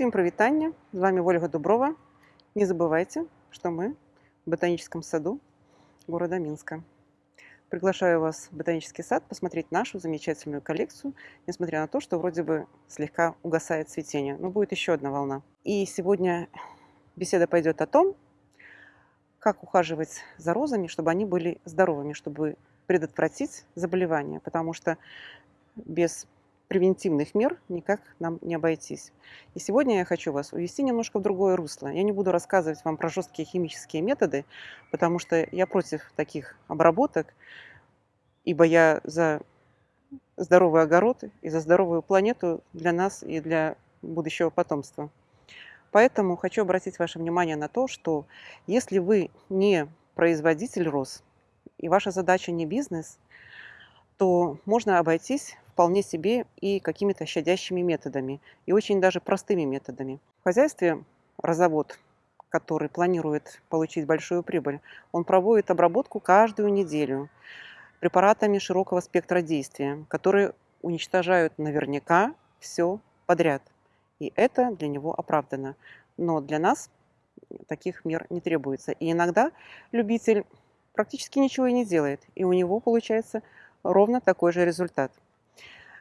Всем привитание! С вами Ольга Дуброва. Не забывайте, что мы в ботаническом саду города Минска. Приглашаю вас в ботанический сад посмотреть нашу замечательную коллекцию, несмотря на то, что вроде бы слегка угасает цветение. Но будет еще одна волна. И сегодня беседа пойдет о том, как ухаживать за розами, чтобы они были здоровыми, чтобы предотвратить заболевания. Потому что без превентивных мер никак нам не обойтись. И сегодня я хочу вас увести немножко в другое русло. Я не буду рассказывать вам про жесткие химические методы, потому что я против таких обработок, ибо я за здоровый огород и за здоровую планету для нас и для будущего потомства. Поэтому хочу обратить ваше внимание на то, что если вы не производитель роз, и ваша задача не бизнес, то можно обойтись вполне себе и какими-то щадящими методами, и очень даже простыми методами. В хозяйстве разовод, который планирует получить большую прибыль, он проводит обработку каждую неделю препаратами широкого спектра действия, которые уничтожают наверняка все подряд. И это для него оправдано. Но для нас таких мер не требуется. И иногда любитель практически ничего и не делает, и у него получается ровно такой же результат.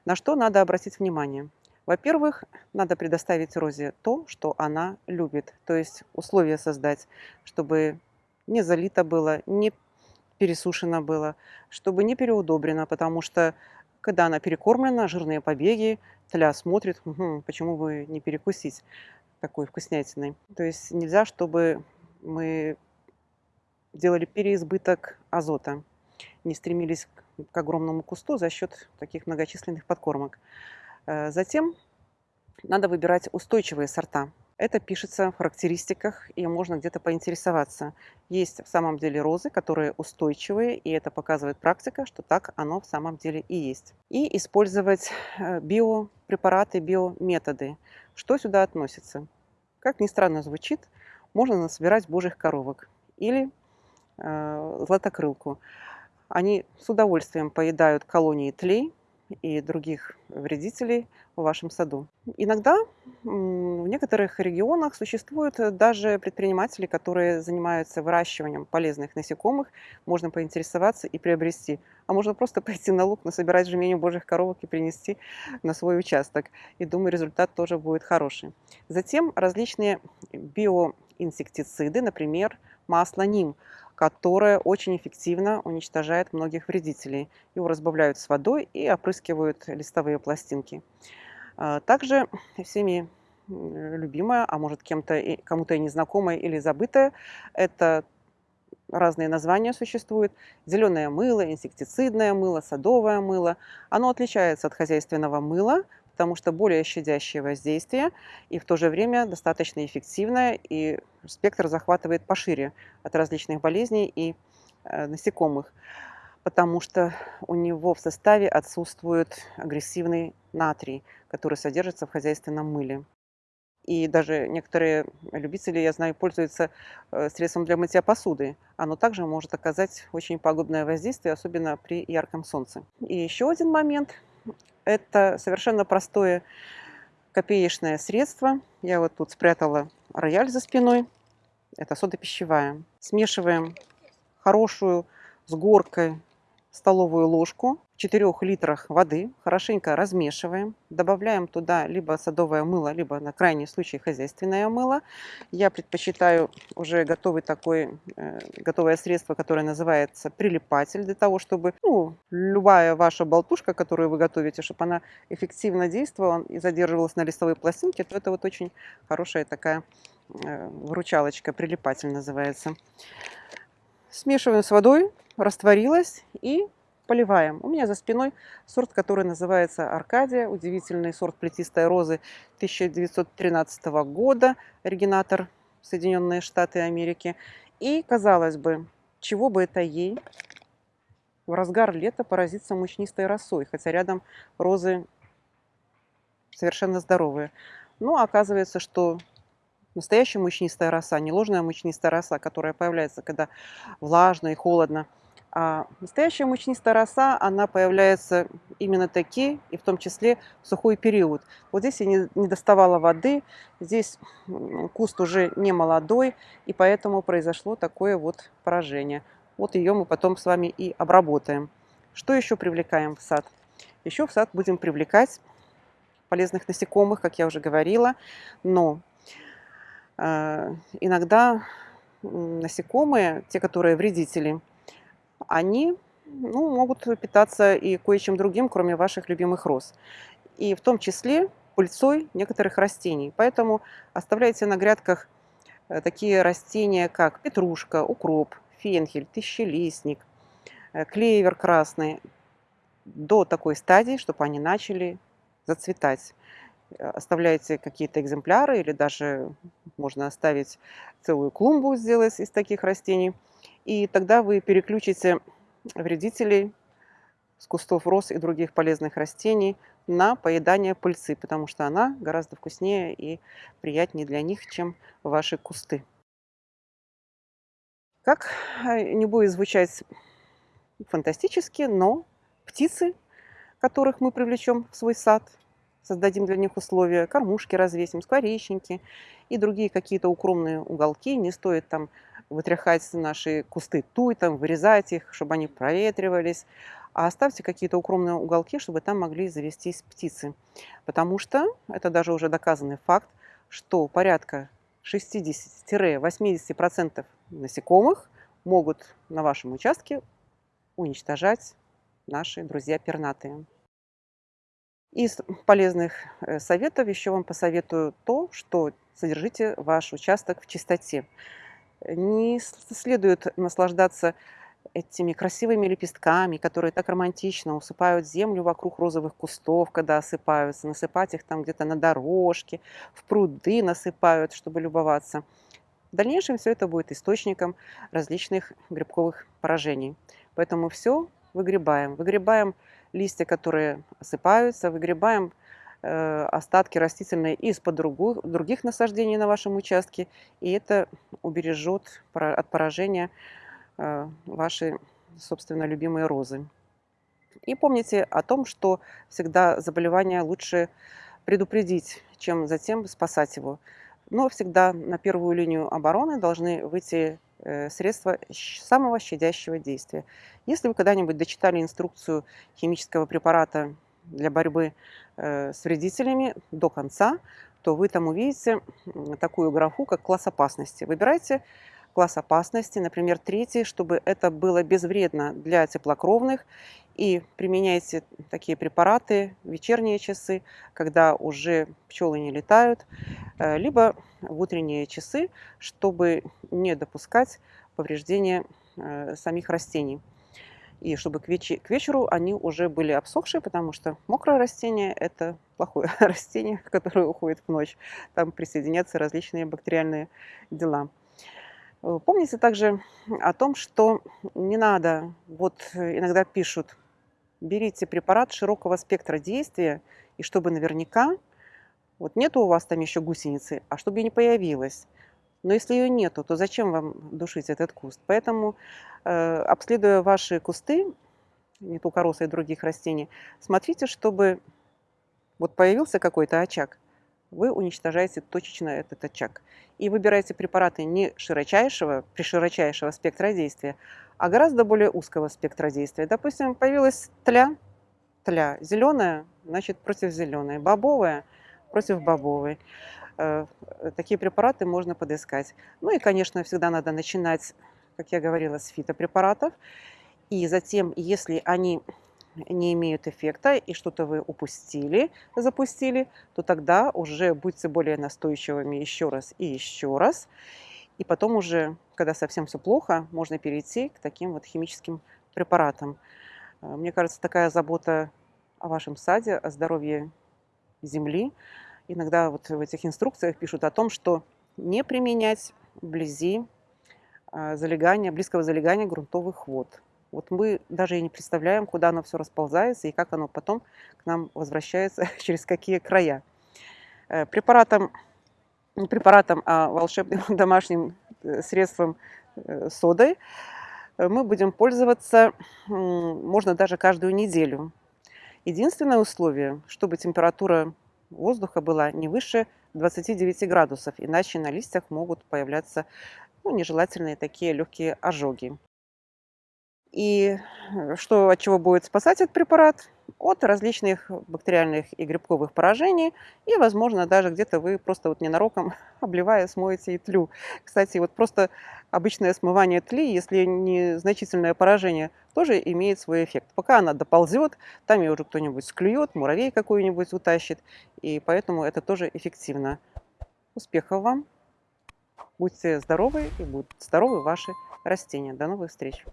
На что надо обратить внимание? Во-первых, надо предоставить розе то, что она любит, то есть условия создать, чтобы не залито было, не пересушено было, чтобы не переудобрено, потому что когда она перекормлена, жирные побеги, тля смотрит, угу, почему бы не перекусить такой вкуснятиной. То есть нельзя, чтобы мы делали переизбыток азота, не стремились к огромному кусту за счет таких многочисленных подкормок. Э, затем надо выбирать устойчивые сорта. Это пишется в характеристиках, и можно где-то поинтересоваться. Есть в самом деле розы, которые устойчивые, и это показывает практика, что так оно в самом деле и есть. И использовать э, биопрепараты, биометоды. Что сюда относится? Как ни странно звучит, можно насобирать божьих коровок или э, златокрылку. Они с удовольствием поедают колонии тлей и других вредителей в вашем саду. Иногда в некоторых регионах существуют даже предприниматели, которые занимаются выращиванием полезных насекомых. Можно поинтересоваться и приобрести. А можно просто пойти на луг, насобирать жменю божьих коровок и принести на свой участок. И думаю, результат тоже будет хороший. Затем различные биоинсектициды, например, масло ним – которое очень эффективно уничтожает многих вредителей. Его разбавляют с водой и опрыскивают листовые пластинки. А, также всеми любимая, а может кем-то, кому-то и незнакомая или забытая, это разные названия существуют. Зеленое мыло, инсектицидное мыло, садовое мыло. Оно отличается от хозяйственного мыла, потому что более щадящее воздействие и в то же время достаточно эффективное, и спектр захватывает пошире от различных болезней и э, насекомых, потому что у него в составе отсутствует агрессивный натрий, который содержится в хозяйственном мыле. И даже некоторые любители, я знаю, пользуются э, средством для мытья посуды. Оно также может оказать очень пагубное воздействие, особенно при ярком солнце. И еще один момент – это совершенно простое копеечное средство. Я вот тут спрятала рояль за спиной. Это сода пищевая. Смешиваем хорошую с горкой столовую ложку 4 литрах воды, хорошенько размешиваем, добавляем туда либо садовое мыло, либо на крайний случай хозяйственное мыло. Я предпочитаю уже готовый такой, э, готовое средство, которое называется прилипатель, для того, чтобы ну, любая ваша болтушка, которую вы готовите, чтобы она эффективно действовала и задерживалась на листовой пластинке, то это вот очень хорошая такая э, выручалочка, прилипатель называется. Смешиваем с водой, растворилась и поливаем. У меня за спиной сорт, который называется Аркадия, удивительный сорт плетистой розы 1913 года, оригинатор Соединенные Штаты Америки. И, казалось бы, чего бы это ей в разгар лета поразиться мучнистой росой, хотя рядом розы совершенно здоровые. Но оказывается, что настоящая мучнистая роса, не ложная мучнистая роса, которая появляется, когда влажно и холодно – А настоящая мучнистая роса, она появляется именно таки, и в том числе в сухой период. Вот здесь я не, не доставала воды, здесь куст уже не молодой, и поэтому произошло такое вот поражение. Вот ее мы потом с вами и обработаем. Что еще привлекаем в сад? Еще в сад будем привлекать полезных насекомых, как я уже говорила, но э, иногда насекомые, те, которые вредители, они ну, могут питаться и кое-чем другим, кроме ваших любимых роз. И в том числе пыльцой некоторых растений. Поэтому оставляйте на грядках э, такие растения, как петрушка, укроп, фенхель, тысячелистник, э, клевер красный, до такой стадии, чтобы они начали зацветать. Э, оставляете какие-то экземпляры или даже можно оставить целую клумбу сделать из таких растений. И тогда вы переключите вредителей с кустов роз и других полезных растений на поедание пыльцы, потому что она гораздо вкуснее и приятнее для них, чем ваши кусты. Как э, не будет звучать фантастически, но птицы, которых мы привлечем в свой сад – создадим для них условия, кормушки развесим, скворечники и другие какие-то укромные уголки. Не стоит там вытряхать наши кусты туй, там, вырезать их, чтобы они проветривались, а оставьте какие-то укромные уголки, чтобы там могли завестись птицы. Потому что, это даже уже доказанный факт, что порядка 60-80% насекомых могут на вашем участке уничтожать наши друзья пернатые. Из полезных э, советов еще вам посоветую то, что содержите ваш участок в чистоте. Не следует наслаждаться этими красивыми лепестками, которые так романтично усыпают землю вокруг розовых кустов, когда осыпаются, насыпать их там где-то на дорожке, в пруды насыпают, чтобы любоваться. В дальнейшем все это будет источником различных грибковых поражений. Поэтому все выгребаем. Выгребаем листья, которые осыпаются, выгребаем э, остатки растительные из-под других насаждений на вашем участке, и это убережет от поражения э, ваши, собственно, любимые розы. И помните о том, что всегда заболевание лучше предупредить, чем затем спасать его. Но всегда на первую линию обороны должны выйти Э, средства самого щадящего действия. Если вы когда-нибудь дочитали инструкцию химического препарата для борьбы э, с вредителями до конца, то вы там увидите такую графу, как класс опасности. Выбирайте класс опасности, например, третий, чтобы это было безвредно для теплокровных, и применяйте такие препараты в вечерние часы, когда уже пчелы не летают, э, либо в утренние часы, чтобы не допускать повреждения э, самих растений. И чтобы к, веч к вечеру они уже были обсохшие, потому что мокрое растение – это плохое растение, которое уходит в ночь. Там присоединятся различные бактериальные дела. Э, помните также о том, что не надо, вот иногда пишут, берите препарат широкого спектра действия, и чтобы наверняка вот нету у вас там еще гусеницы, а чтобы не появилась. Но если ее нету, то зачем вам душить этот куст? Поэтому, э, обследуя ваши кусты, не только росы и других растений, смотрите, чтобы вот появился какой-то очаг, вы уничтожаете точечно этот очаг. И выбираете препараты не широчайшего, при широчайшего спектра действия, а гораздо более узкого спектра действия. Допустим, появилась тля, тля зеленая, значит против зеленой, бобовая – против бобовой. Э, такие препараты можно подыскать. Ну и, конечно, всегда надо начинать, как я говорила, с фитопрепаратов. И затем, если они не имеют эффекта и что-то вы упустили, запустили, то тогда уже будьте более настойчивыми еще раз и еще раз. И потом уже, когда совсем все плохо, можно перейти к таким вот химическим препаратам. Э, мне кажется, такая забота о вашем саде, о здоровье земли. Иногда вот в этих инструкциях пишут о том, что не применять вблизи а, залегания, близкого залегания грунтовых вод. Вот мы даже и не представляем, куда оно все расползается и как оно потом к нам возвращается, через какие края. Э, препаратом, не препаратом, а волшебным домашним э, средством э, содой мы будем пользоваться, можно даже каждую неделю. Единственное условие, чтобы температура воздуха была не выше 29 градусов, иначе на листьях могут появляться ну, нежелательные такие легкие ожоги. И э, что от чего будет спасать этот препарат? От различных бактериальных и грибковых поражений. И, возможно, даже где-то вы просто вот ненароком, обливая, смоете и тлю. Кстати, вот просто обычное смывание тли, если незначительное поражение, тоже имеет свой эффект. Пока она доползет, там ее уже кто-нибудь склюет, муравей какой-нибудь утащит. И поэтому это тоже эффективно. Успехов вам! Будьте здоровы и будут здоровы ваши растения. До новых встреч!